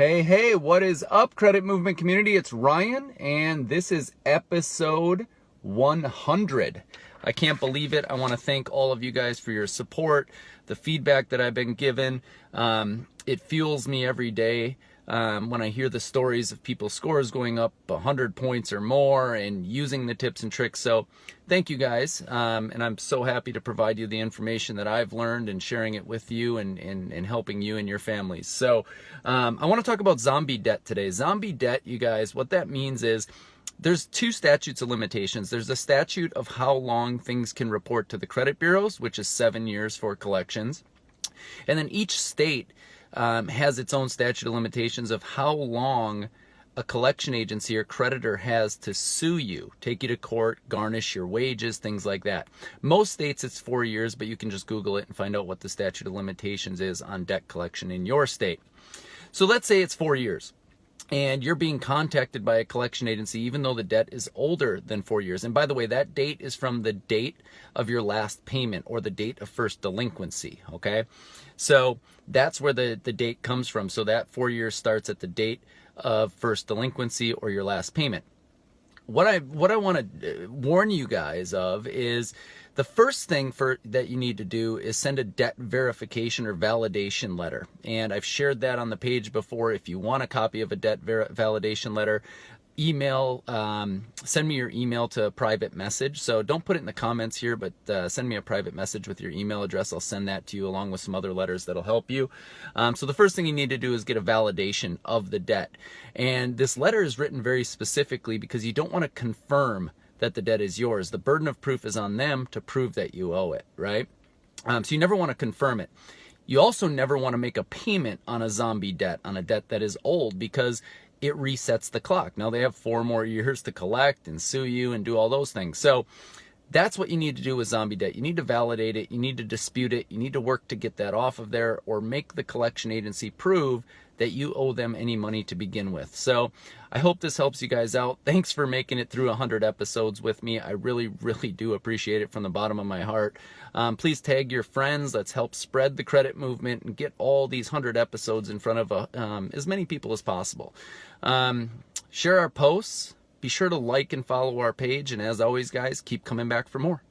Hey, hey, what is up, Credit Movement community? It's Ryan, and this is episode 100. I can't believe it. I want to thank all of you guys for your support, the feedback that I've been given. Um, it fuels me every day um, when I hear the stories of people's scores going up 100 points or more and using the tips and tricks. So thank you guys. Um, and I'm so happy to provide you the information that I've learned and sharing it with you and, and, and helping you and your families. So um, I want to talk about zombie debt today. Zombie debt, you guys, what that means is there's two statutes of limitations. There's a statute of how long things can report to the credit bureaus, which is seven years for collections. And then each state um, has its own statute of limitations of how long a collection agency or creditor has to sue you, take you to court, garnish your wages, things like that. Most states it's four years, but you can just Google it and find out what the statute of limitations is on debt collection in your state. So let's say it's four years and you're being contacted by a collection agency even though the debt is older than four years. And by the way, that date is from the date of your last payment or the date of first delinquency, okay? So that's where the, the date comes from. So that four years starts at the date of first delinquency or your last payment. What I what I want to uh, warn you guys of is the first thing for that you need to do is send a debt verification or validation letter. And I've shared that on the page before. If you want a copy of a debt validation letter, email, um, send me your email to a private message. So don't put it in the comments here, but uh, send me a private message with your email address. I'll send that to you along with some other letters that'll help you. Um, so the first thing you need to do is get a validation of the debt. And this letter is written very specifically because you don't want to confirm that the debt is yours. The burden of proof is on them to prove that you owe it, right? Um, so you never want to confirm it. You also never want to make a payment on a zombie debt, on a debt that is old, because it resets the clock. Now they have four more years to collect and sue you and do all those things. So that's what you need to do with zombie debt. You need to validate it. You need to dispute it. You need to work to get that off of there or make the collection agency prove that you owe them any money to begin with. So I hope this helps you guys out. Thanks for making it through 100 episodes with me. I really, really do appreciate it from the bottom of my heart. Um, please tag your friends. Let's help spread the credit movement and get all these 100 episodes in front of uh, um, as many people as possible. Um, share our posts. Be sure to like and follow our page. And as always, guys, keep coming back for more.